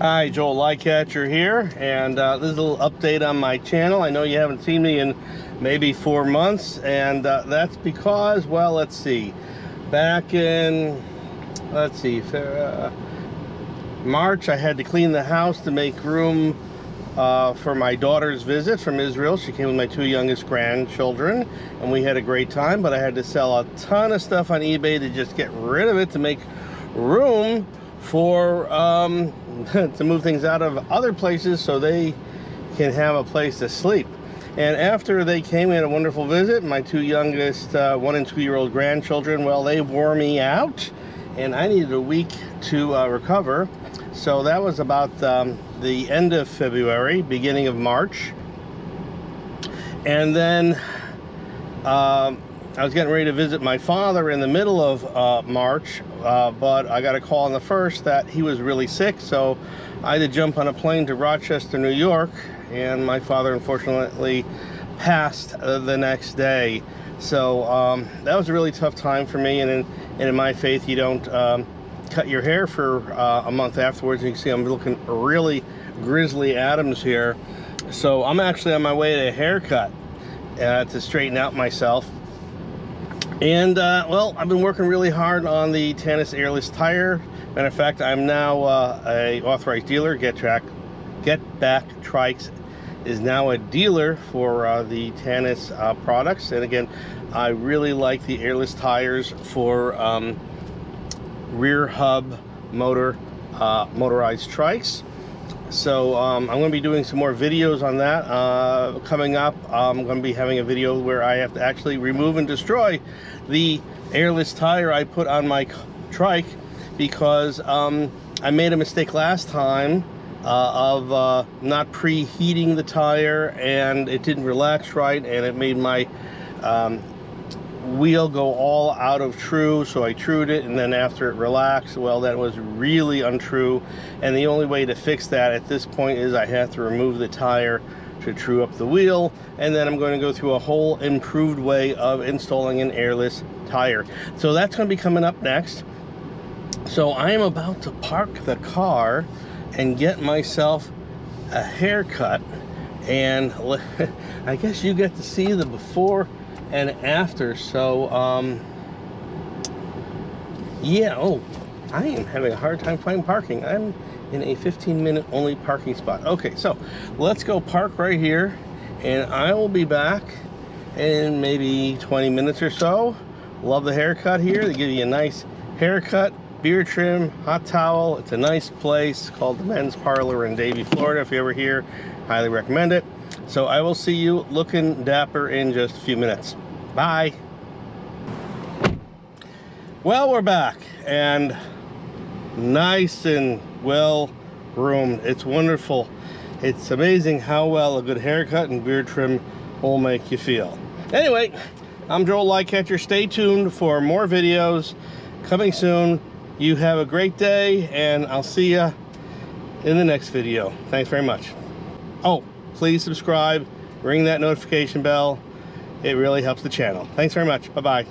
Hi, Joel Lycatcher here, and uh, this is a little update on my channel. I know you haven't seen me in maybe four months, and uh, that's because, well, let's see, back in, let's see, uh, March, I had to clean the house to make room uh, for my daughter's visit from Israel. She came with my two youngest grandchildren, and we had a great time, but I had to sell a ton of stuff on eBay to just get rid of it to make room for um, to move things out of other places so they can have a place to sleep. And after they came, we had a wonderful visit. My two youngest uh, one and two year old grandchildren, well, they wore me out and I needed a week to uh, recover. So that was about um, the end of February, beginning of March. And then um, I was getting ready to visit my father in the middle of uh, March, uh, but I got a call on the first that he was really sick, so I had to jump on a plane to Rochester, New York, and my father unfortunately passed uh, the next day. So um, that was a really tough time for me, and in, and in my faith, you don't um, cut your hair for uh, a month afterwards. You can see I'm looking really grizzly Adams here. So I'm actually on my way to a haircut uh, to straighten out myself and uh, well, I've been working really hard on the Tannus airless tire. Matter of fact, I'm now uh, a authorized dealer. Get Track, Get Back Trikes is now a dealer for uh, the Tannus uh, products. And again, I really like the airless tires for um, rear hub motor uh, motorized trikes so um, I'm going to be doing some more videos on that uh, coming up. I'm going to be having a video where I have to actually remove and destroy the airless tire I put on my trike because um, I made a mistake last time uh, of uh, not preheating the tire and it didn't relax right and it made my um, wheel go all out of true so I trued it and then after it relaxed well that was really untrue. And the only way to fix that at this point is I have to remove the tire to true up the wheel and then I'm going to go through a whole improved way of installing an airless tire. So that's going to be coming up next. So I am about to park the car and get myself a haircut and I guess you get to see the before and after. So, um, yeah, oh, I am having a hard time finding parking. I'm in a 15 minute only parking spot. Okay, so let's go park right here and I will be back in maybe 20 minutes or so. Love the haircut here. They give you a nice haircut, beard trim, hot towel. It's a nice place called the Men's Parlor in Davie, Florida. If you're ever here, highly recommend it. So I will see you looking dapper in just a few minutes. Bye. Well, we're back and nice and well groomed. It's wonderful. It's amazing how well a good haircut and beard trim will make you feel. Anyway, I'm Joel Lycatcher. Stay tuned for more videos coming soon. You have a great day and I'll see you in the next video. Thanks very much. Oh, please subscribe, ring that notification bell. It really helps the channel. Thanks very much. Bye-bye.